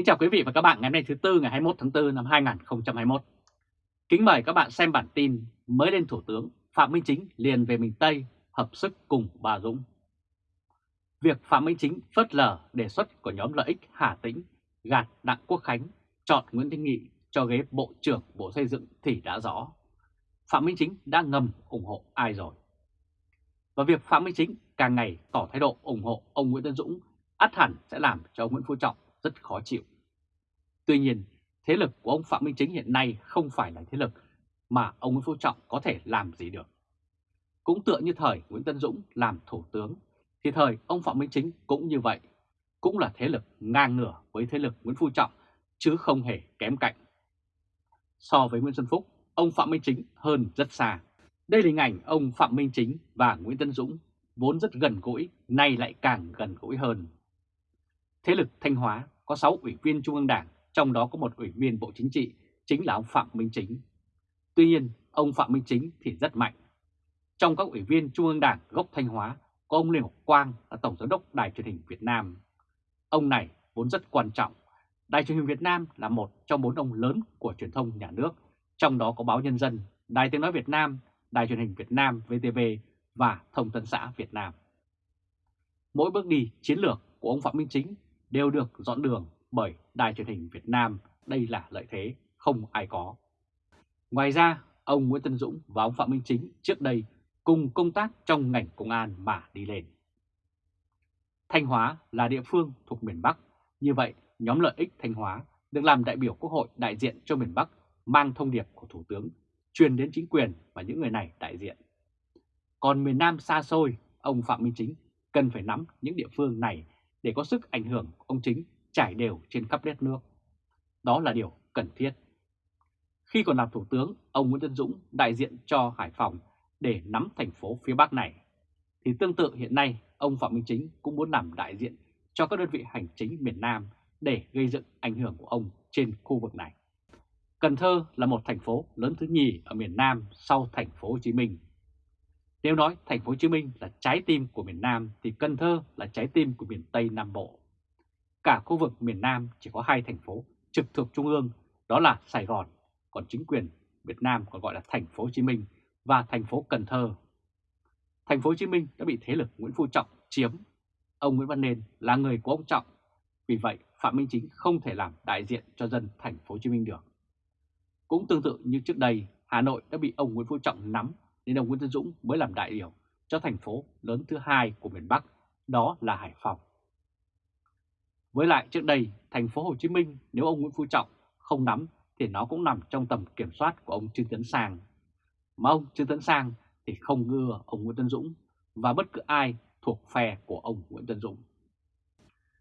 Kính chào quý vị và các bạn ngày hôm nay thứ Tư, ngày 21 tháng 4 năm 2021. Kính mời các bạn xem bản tin mới lên Thủ tướng Phạm Minh Chính liền về miền Tây hợp sức cùng bà Dũng. Việc Phạm Minh Chính phớt lờ đề xuất của nhóm lợi ích Hà Tĩnh gạt Đặng Quốc Khánh, chọn Nguyễn Thanh Nghị cho ghế Bộ trưởng Bộ Xây dựng thì đã rõ. Phạm Minh Chính đã ngầm ủng hộ ai rồi? Và việc Phạm Minh Chính càng ngày tỏ thái độ ủng hộ ông Nguyễn Tân Dũng, ắt hẳn sẽ làm cho Nguyễn Phú Trọng rất khó chịu. Tuy nhiên, thế lực của ông Phạm Minh Chính hiện nay không phải là thế lực mà ông Nguyễn Phú Trọng có thể làm gì được. Cũng tựa như thời Nguyễn Tân Dũng làm thủ tướng, thì thời ông Phạm Minh Chính cũng như vậy, cũng là thế lực ngang ngửa với thế lực Nguyễn Phú Trọng, chứ không hề kém cạnh. So với Nguyễn Xuân Phúc, ông Phạm Minh Chính hơn rất xa. Đây là hình ảnh ông Phạm Minh Chính và Nguyễn Tân Dũng vốn rất gần gũi, nay lại càng gần gũi hơn. Thế lực Thanh Hóa có 6 ủy viên Trung ương Đảng, trong đó có một ủy viên Bộ Chính trị, chính là ông Phạm Minh Chính. Tuy nhiên, ông Phạm Minh Chính thì rất mạnh. Trong các ủy viên Trung ương Đảng gốc Thanh Hóa có ông Lê Ngọc Quang là Tổng giám đốc Đài truyền hình Việt Nam. Ông này vốn rất quan trọng. Đài truyền hình Việt Nam là một trong bốn ông lớn của truyền thông nhà nước, trong đó có báo Nhân dân, Đài tiếng nói Việt Nam, Đài truyền hình Việt Nam VTV và Thông tấn xã Việt Nam. Mỗi bước đi chiến lược của ông Phạm Minh Chính đều được dọn đường bởi Đài truyền hình Việt Nam, đây là lợi thế không ai có. Ngoài ra, ông Nguyễn Tân Dũng và ông Phạm Minh Chính trước đây cùng công tác trong ngành công an mà đi lên. Thanh Hóa là địa phương thuộc miền Bắc, như vậy nhóm lợi ích Thanh Hóa được làm đại biểu Quốc hội đại diện cho miền Bắc mang thông điệp của Thủ tướng truyền đến chính quyền và những người này đại diện. Còn miền Nam xa xôi, ông Phạm Minh Chính cần phải nắm những địa phương này để có sức ảnh hưởng ông Chính trải đều trên khắp đất nước. Đó là điều cần thiết. Khi còn làm Thủ tướng, ông Nguyễn Tân Dũng đại diện cho Hải Phòng để nắm thành phố phía Bắc này. Thì tương tự hiện nay, ông Phạm Minh Chính cũng muốn làm đại diện cho các đơn vị hành chính miền Nam để gây dựng ảnh hưởng của ông trên khu vực này. Cần Thơ là một thành phố lớn thứ nhì ở miền Nam sau thành phố Hồ Chí Minh. Nếu nói thành phố Hồ Chí Minh là trái tim của miền Nam thì Cần Thơ là trái tim của miền Tây Nam Bộ. Cả khu vực miền Nam chỉ có hai thành phố trực thuộc trung ương, đó là Sài Gòn, còn chính quyền Việt Nam còn gọi là thành phố Hồ Chí Minh và thành phố Cần Thơ. Thành phố Hồ Chí Minh đã bị thế lực Nguyễn Phú Trọng chiếm. Ông Nguyễn Văn Nên là người của ông Trọng, vì vậy Phạm Minh Chính không thể làm đại diện cho dân thành phố Hồ Chí Minh được. Cũng tương tự như trước đây, Hà Nội đã bị ông Nguyễn Phú Trọng nắm nên ông Nguyễn Tân Dũng mới làm đại biểu cho thành phố lớn thứ hai của miền Bắc, đó là Hải Phòng. Với lại trước đây, thành phố Hồ Chí Minh nếu ông Nguyễn Phú Trọng không nắm thì nó cũng nằm trong tầm kiểm soát của ông Trương Tấn Sang. Mà ông Trương Tấn Sang thì không ngưa ông Nguyễn Tân Dũng và bất cứ ai thuộc phe của ông Nguyễn Tân Dũng.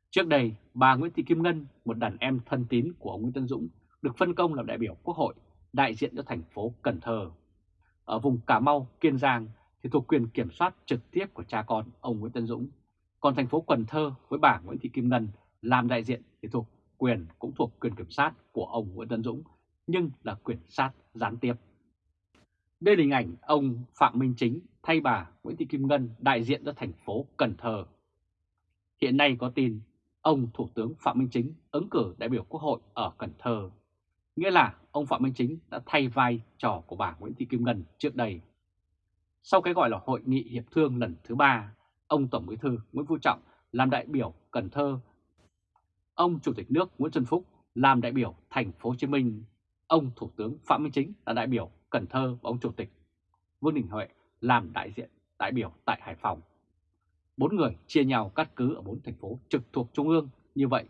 Trước đây, bà Nguyễn Thị Kim Ngân, một đàn em thân tín của ông Nguyễn Tân Dũng, được phân công làm đại biểu Quốc hội đại diện cho thành phố Cần Thơ. Ở vùng Cà Mau, Kiên Giang thì thuộc quyền kiểm soát trực tiếp của cha con ông Nguyễn Tân Dũng. Còn thành phố Cần Thơ với bà Nguyễn Thị Kim Ngân làm đại diện thì thuộc quyền cũng thuộc quyền kiểm sát của ông Nguyễn Tân Dũng, nhưng là quyền sát gián tiếp. Đây là hình ảnh ông Phạm Minh Chính thay bà Nguyễn Thị Kim Ngân đại diện cho thành phố Cần Thơ. Hiện nay có tin ông Thủ tướng Phạm Minh Chính ứng cử đại biểu Quốc hội ở Cần Thơ. Nghĩa là ông Phạm Minh Chính đã thay vai trò của bà Nguyễn Thị Kim Ngân trước đây. Sau cái gọi là hội nghị hiệp thương lần thứ ba, ông Tổng Bí thư Nguyễn Phú Trọng làm đại biểu Cần Thơ, ông Chủ tịch nước Nguyễn Xuân Phúc làm đại biểu thành phố Hồ Chí Minh, ông Thủ tướng Phạm Minh Chính là đại biểu Cần Thơ và ông Chủ tịch Vương Đình Huệ làm đại diện đại biểu tại Hải Phòng. Bốn người chia nhau cắt cứ ở bốn thành phố trực thuộc Trung ương như vậy,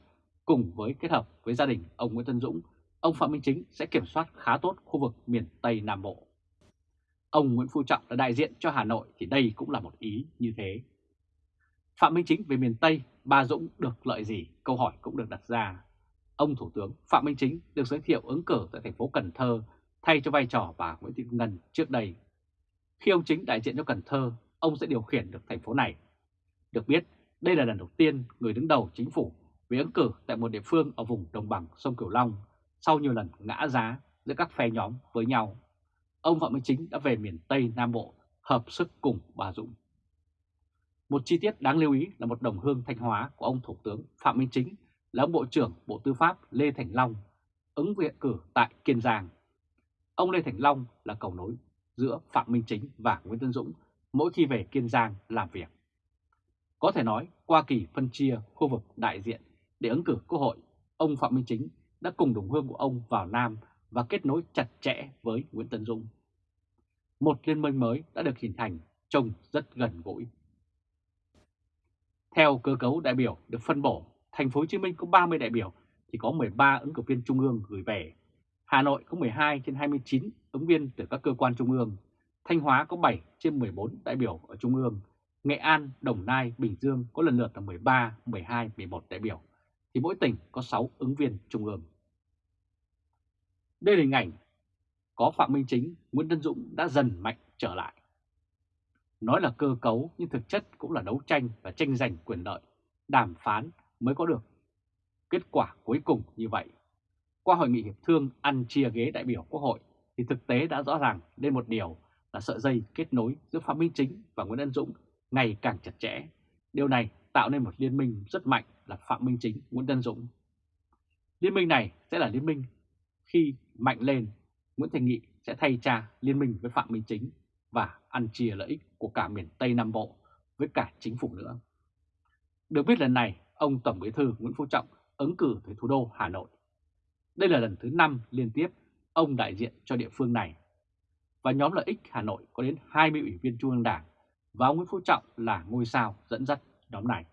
cùng với kết hợp với gia đình ông Nguyễn Tân Dũng ông Phạm Minh Chính sẽ kiểm soát khá tốt khu vực miền Tây Nam Bộ. Ông Nguyễn Phú Trọng là đại diện cho Hà Nội thì đây cũng là một ý như thế. Phạm Minh Chính về miền Tây, bà Dũng được lợi gì? Câu hỏi cũng được đặt ra. Ông Thủ tướng Phạm Minh Chính được giới thiệu ứng cử tại thành phố Cần Thơ thay cho vai trò bà Nguyễn Thị Ngân trước đây. Khi ông Chính đại diện cho Cần Thơ, ông sẽ điều khiển được thành phố này. Được biết, đây là lần đầu tiên người đứng đầu chính phủ về ứng cử tại một địa phương ở vùng đồng bằng sông Cửu Long sau nhiều lần ngã giá giữa các phe nhóm với nhau, ông Phạm Minh Chính đã về miền Tây Nam Bộ hợp sức cùng bà Dũng. Một chi tiết đáng lưu ý là một đồng hương Thanh Hóa của ông Thủ tướng Phạm Minh Chính là ông Bộ trưởng Bộ Tư pháp Lê Thành Long, ứng viện cử tại Kiên Giang. Ông Lê Thành Long là cầu nối giữa Phạm Minh Chính và Nguyễn Tân Dũng mỗi khi về Kiên Giang làm việc. Có thể nói, qua kỳ phân chia khu vực đại diện để ứng cử Quốc hội, ông Phạm Minh Chính đã cùng đồng hương của ông vào Nam và kết nối chặt chẽ với Nguyễn Tân Dũng. Một liên minh mới đã được hình thành trông rất gần gũi. Theo cơ cấu đại biểu được phân bổ, thành phố Hồ Chí Minh có 30 đại biểu thì có 13 ứng cử viên trung ương gửi về. Hà Nội có 12 trên 29 ứng viên từ các cơ quan trung ương. Thanh Hóa có 7 trên 14 đại biểu ở trung ương. Nghệ An, Đồng Nai, Bình Dương có lần lượt là 13, 12, 11 đại biểu. Thì mỗi tỉnh có 6 ứng viên trung ương. Đây là hình ảnh có Phạm Minh Chính, Nguyễn Tân Dũng đã dần mạnh trở lại. Nói là cơ cấu nhưng thực chất cũng là đấu tranh và tranh giành quyền lợi, đàm phán mới có được kết quả cuối cùng như vậy. Qua hội nghị hiệp thương ăn chia ghế đại biểu Quốc hội thì thực tế đã rõ ràng lên một điều là sợi dây kết nối giữa Phạm Minh Chính và Nguyễn Ân Dũng ngày càng chặt chẽ. Điều này tạo nên một liên minh rất mạnh là Phạm Minh Chính, Nguyễn Ân Dũng. Liên minh này sẽ là liên minh khi mạnh lên, Nguyễn Thành Nghị sẽ thay cha liên minh với Phạm Minh Chính và ăn chia lợi ích của cả miền Tây Nam Bộ với cả chính phủ nữa. Được biết lần này, ông Tổng Bí thư Nguyễn Phú Trọng ứng cử tới thủ đô Hà Nội. Đây là lần thứ 5 liên tiếp ông đại diện cho địa phương này. Và nhóm lợi ích Hà Nội có đến 20 ủy viên Trung ương Đảng và ông Nguyễn Phú Trọng là ngôi sao dẫn dắt nhóm này.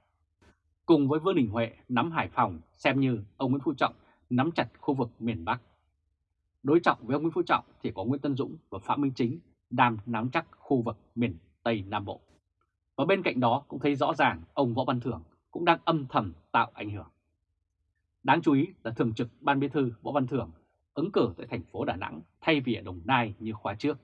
Cùng với Vương Đình Huệ nắm Hải Phòng xem như ông Nguyễn Phú Trọng nắm chặt khu vực miền Bắc. Đối trọng với ông Nguyễn Phú Trọng thì có Nguyễn Tân Dũng và Phạm Minh Chính đang nắm chắc khu vực miền Tây Nam Bộ. Và bên cạnh đó cũng thấy rõ ràng ông Võ Văn Thưởng cũng đang âm thầm tạo ảnh hưởng. Đáng chú ý là Thường trực Ban Bí thư Võ Văn Thưởng ứng cử tại thành phố Đà Nẵng thay vì ở Đồng Nai như khóa trước.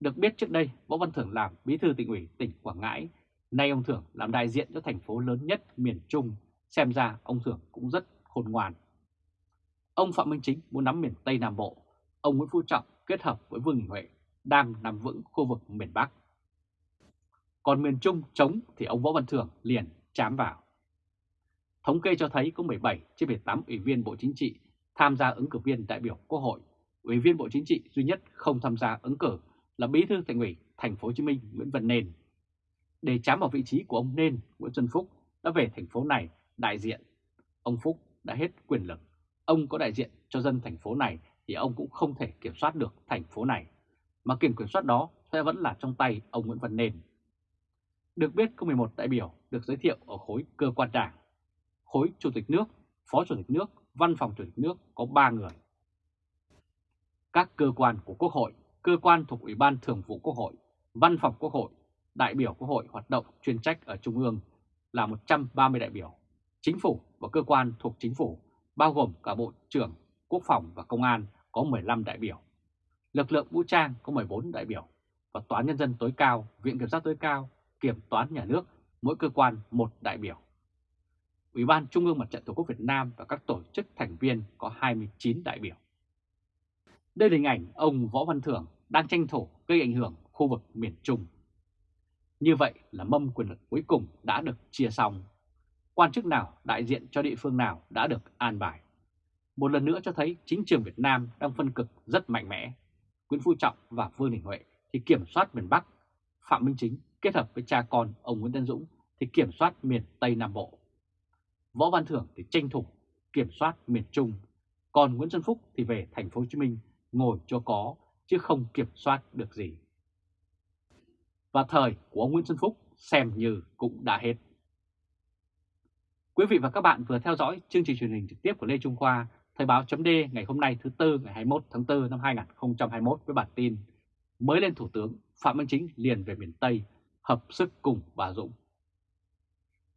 Được biết trước đây Võ Văn Thưởng làm Bí thư tỉnh ủy tỉnh Quảng Ngãi, nay ông Thưởng làm đại diện cho thành phố lớn nhất miền Trung, xem ra ông Thưởng cũng rất khôn ngoan. Ông Phạm Minh Chính muốn nắm miền Tây Nam Bộ, ông Nguyễn Phú Trọng kết hợp với Vương Đình Huệ đang nằm vững khu vực miền Bắc. Còn miền Trung chống thì ông Võ Văn Thưởng liền chám vào. Thống kê cho thấy có 17 trên 18 ủy viên Bộ Chính trị tham gia ứng cử viên đại biểu Quốc hội. Ủy viên Bộ Chính trị duy nhất không tham gia ứng cử là Bí thư Thành ủy Thành phố Hồ Chí Minh Nguyễn Văn Nên. Để chám vào vị trí của ông Nên, Nguyễn Xuân Phúc đã về thành phố này đại diện. Ông Phúc đã hết quyền lực. Ông có đại diện cho dân thành phố này thì ông cũng không thể kiểm soát được thành phố này. Mà quyền kiểm soát đó sẽ vẫn là trong tay ông Nguyễn Văn Nền. Được biết có 11 đại biểu được giới thiệu ở khối cơ quan đảng khối Chủ tịch nước, Phó Chủ tịch nước, Văn phòng Chủ tịch nước có 3 người. Các cơ quan của Quốc hội, cơ quan thuộc Ủy ban Thường vụ Quốc hội, Văn phòng Quốc hội, đại biểu Quốc hội hoạt động chuyên trách ở Trung ương là 130 đại biểu. Chính phủ và cơ quan thuộc chính phủ, bao gồm cả Bộ trưởng, Quốc phòng và Công an có 15 đại biểu. Lực lượng vũ trang có 14 đại biểu và Tòa Nhân dân tối cao, Viện Kiểm sát tối cao, Kiểm toán nhà nước, mỗi cơ quan một đại biểu. Ủy ban Trung ương Mặt trận Tổ quốc Việt Nam và các tổ chức thành viên có 29 đại biểu. Đây là hình ảnh ông Võ Văn Thưởng đang tranh thủ gây ảnh hưởng khu vực miền Trung. Như vậy là mâm quyền lực cuối cùng đã được chia xong. Quan chức nào đại diện cho địa phương nào đã được an bài. Một lần nữa cho thấy chính trường Việt Nam đang phân cực rất mạnh mẽ. Nguyễn Phú Trọng và Vương Đình Huệ thì kiểm soát miền Bắc. Phạm Minh Chính kết hợp với cha con ông Nguyễn Tân Dũng thì kiểm soát miền Tây Nam Bộ. Võ Văn Thưởng thì tranh thủ kiểm soát miền Trung, còn Nguyễn Xuân Phúc thì về thành phố Hồ Chí Minh ngồi cho có chứ không kiểm soát được gì. Và thời của ông Nguyễn Xuân Phúc xem như cũng đã hết. Quý vị và các bạn vừa theo dõi chương trình truyền hình trực tiếp của Lê Trung Khoa, Thời báo chấm ngày hôm nay thứ Tư ngày 21 tháng 4 năm 2021 với bản tin mới lên Thủ tướng Phạm Minh Chính liền về miền Tây, hợp sức cùng bà Dũng.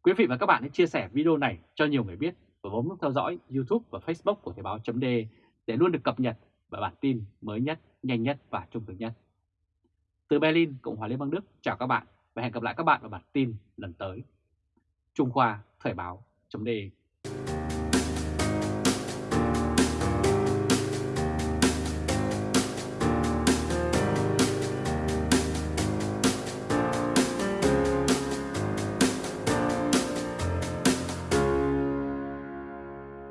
Quý vị và các bạn hãy chia sẻ video này cho nhiều người biết và bấm nút theo dõi YouTube và Facebook của Thời báo chấm để luôn được cập nhật và bản tin mới nhất, nhanh nhất và trung thực nhất. Từ Berlin, Cộng hòa Liên bang Đức, chào các bạn và hẹn gặp lại các bạn vào bản tin lần tới. Trung Khoa Thời báo chấm